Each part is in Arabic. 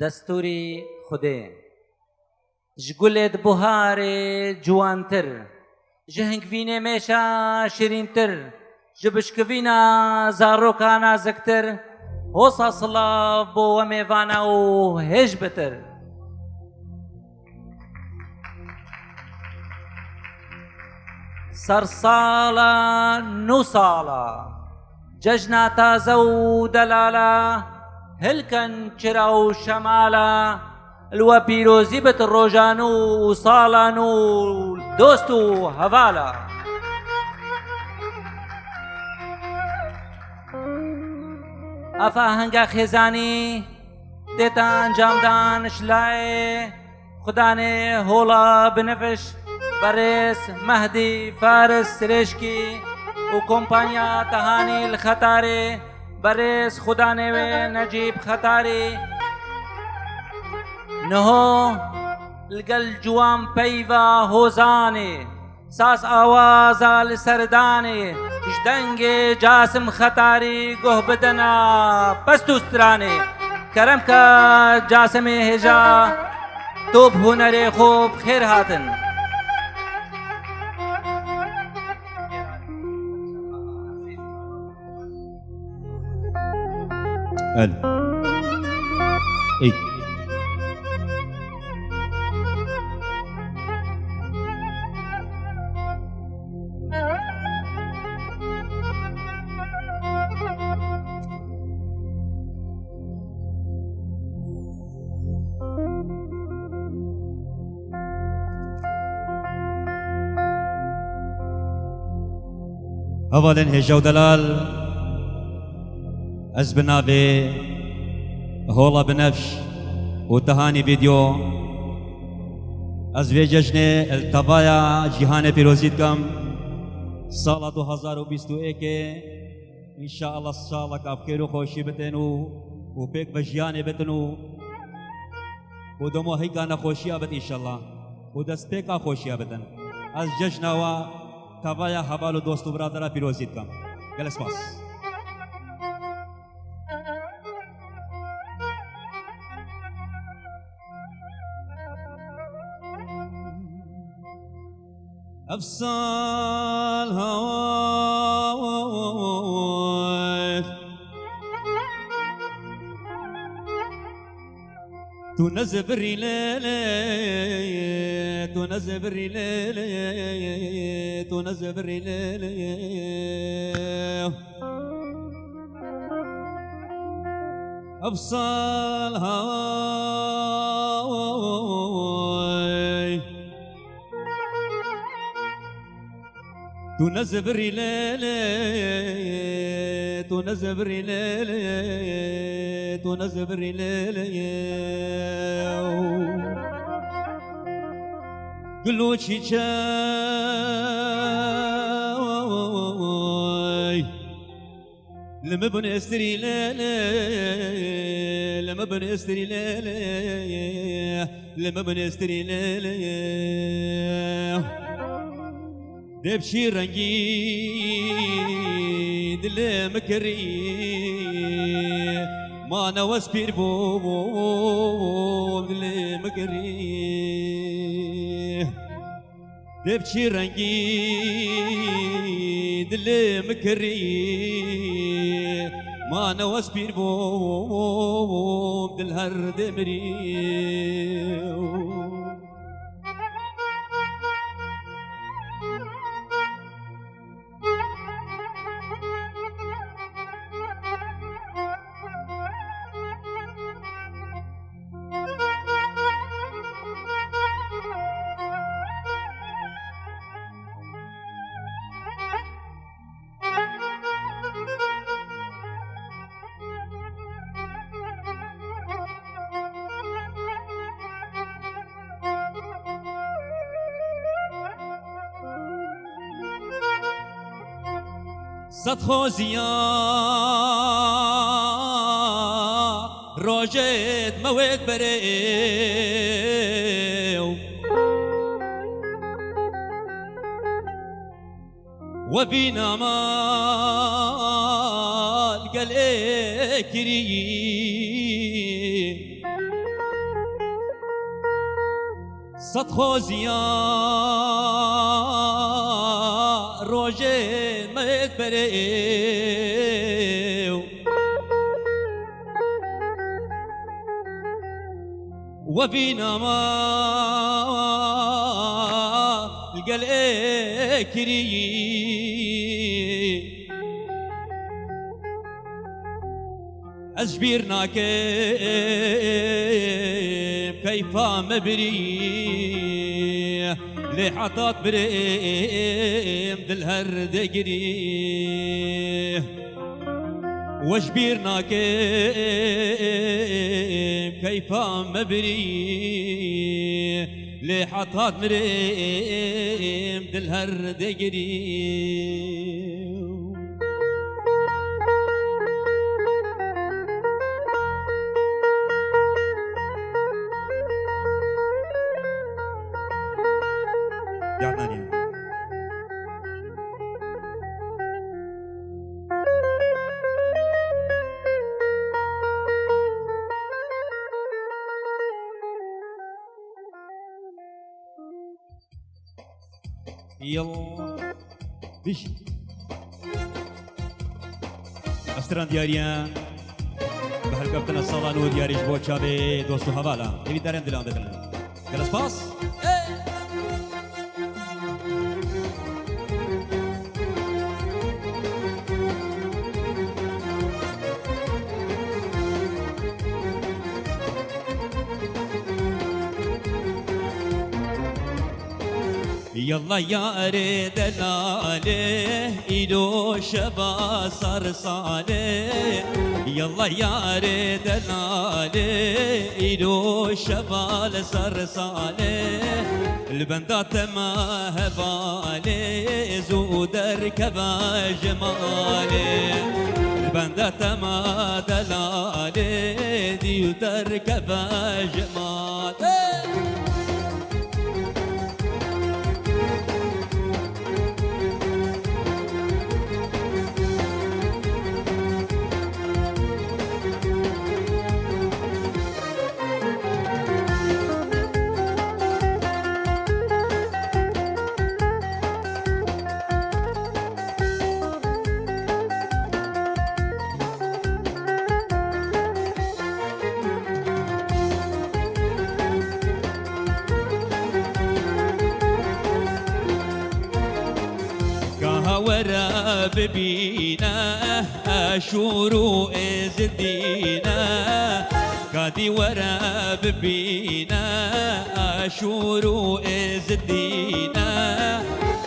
دەستوری خودێ. ژگولێت بوهارێ جوانتر ji hingvînê mêşa şirîntir ji bişkivîna zarokâ naziktir hosa silav bo we mêvana û hêj bitir سەرساڵە نو ساڵە جەژنا تازە و دەلالە هلکەن چرا و شەمالە الوە پیرۆزی بت ڕۆژان و ساڵان و دۆست و هەواڵە ئەفا هەنگا خێزانی دێتە ئەنجامدان شلایێ خدانێ هۆڵە بنەفش بەڕێز مەهدی فارس سرێشکی و کۆمپانیا تەهانی خەتارێ بریس خدا نوے نجیب خطاری نهو لگل جوان پیوا حوزانی ساس آوازا لسرداني جدنگ جاسم خطاری گوه بدنا پس دوسترانی کرم کا جاسم هجا توب هنر خوب خیر هاتن ألو اي اولا هجا ودلال از بنابي هولا بنفش وتهاني فيديو. از في جشن التبايا جهان پیروزید کم سال 2021 إن شاء الله سال کا خیر و خوشی بتنو و پیک بجیان بتنو. و دمو هی کا خوشی ابد إن شاء الله. و دست پیکا خوشی بتن از جشن و تبايا حوالو دوست و برادر پیروزید کم گلس أفصال هواك. تنزب ليلي تنزب ليلي تنزب ليلي أفصال هواك. تنزبري ليلي تنزبري ليلي تنزبري ليلي قلو شيشاي لما بني أستري ليلي لما بني أستري ليلي لما بني أستري ليلي. دبشي رنگی دل مکری ما نواز پیر بو دل مکری دبشي رنگی دل مکری ما نواز پیر بو دل هر صد خوزیا. روجت موت بريو وبينا مال قال كريم صد خوزیا. روژه بریو وفينا ما كريه أجبيرنا كيف كيف مبري لي حطات بريم دل دقري وجبيرنا كيف كيف مبري لي حطات مريم دقري يلا بيجي أستران دیاریان به هر کفتن الصالان و دیاریش بو چابه دوستو حوالا دیوی دارن دلان بدن گلس پاس يلا يا ريد لاله إلو شبا صرصاله يلا يا ريد لاله إلو شبا صرصاله البندات ما هبالي زودر كبا جمالي البندات ما دلالي ديودر كبا جمالي ورا ببينا أشورو إزدينا قادي ورا ببينا أشورو إزدينا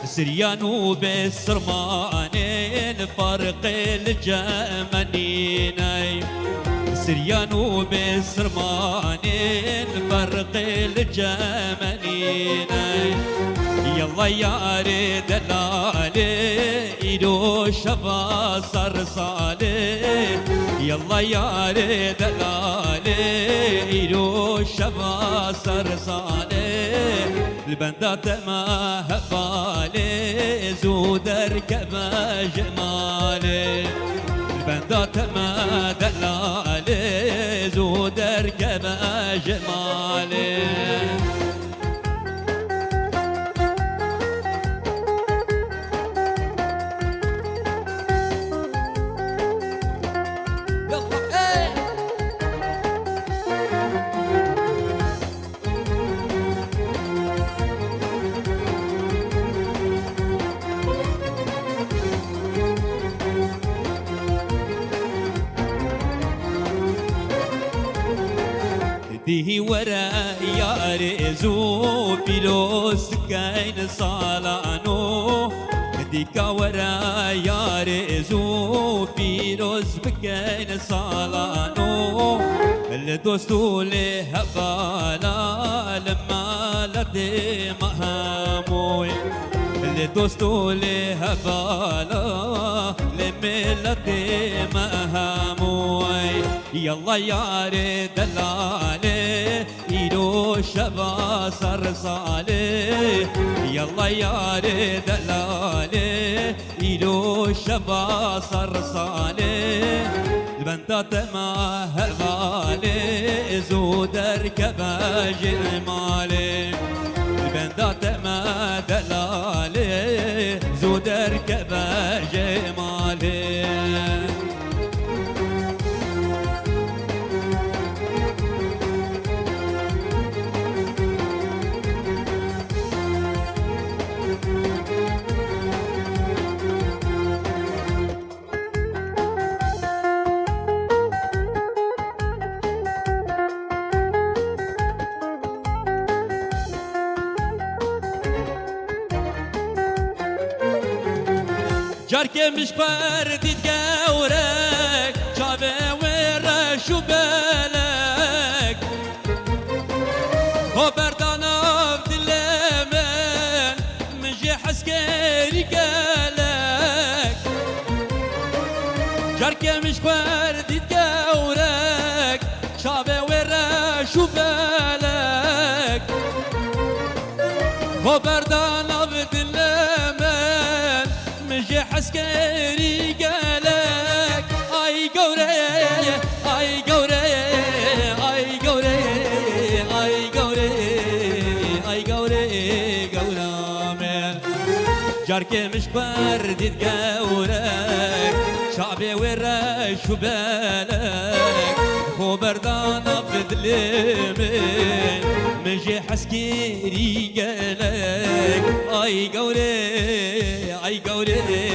سريانو بسرمانين فرق الجمنين سريانو بسرمانين فرق الجمنين يلا يا دلالي إيدو شفا صرصالي يلا يا دلالي إيدو شفا صرصالي البندات ما هبالي زودر كما جمالي. البندات ما دلالي زودر كما جمالي. ورا يا رزو بلوس كاين صالانو. ديكا ورا يا رزو بلوس بكاين صالانو. الدوستو لهبالا لما لدي مهاموي الدوستو لهبالا لملتي مهاموي يلا يا ريد دلالي إيدو شبا صرصالي يلا يا ريد دلالي إيدو شبا صرصالي البندات ما هبالي زود اركب جمالي بندات ما دلالي جاركي مش فردي تقورك شابه ورش وبالك جاركي مش فرد تقورك شعبي ورش وبالك خو بردانا بدلمن مجي حسكيري قالك اي قوري اي قوري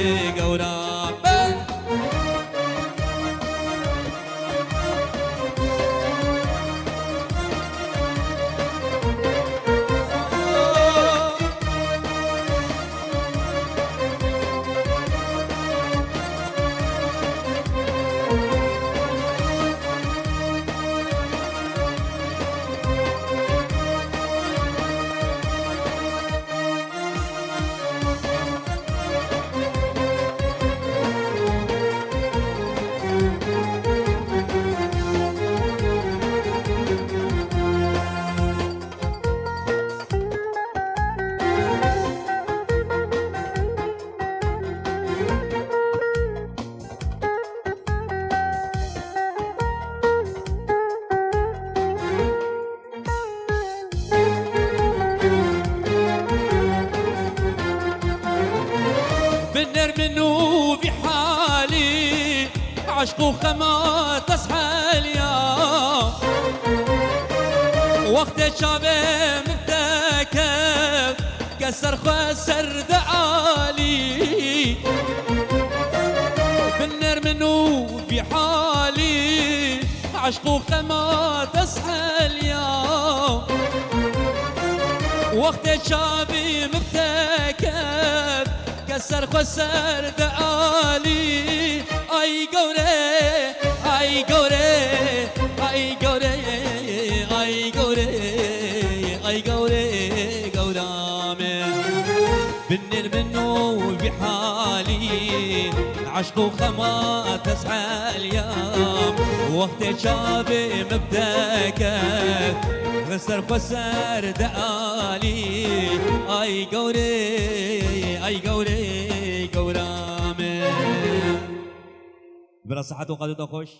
عشق وخما تصحى اليوم. وقت شابه مبتكب كسر خسر دعالي بنر منو بحالي عشق وخما تصحى اليوم. وقت شابي مبتكب كسر خسر دعالي اي قوري اي قوري اي قوري اي قوري اي قوري قورامي بنر منو بحالي عشق وخما تسعى اليوم وقت شابي مبداك خسر خسر دعالي اي قوري اي قوري بلا صحة وقدر خوش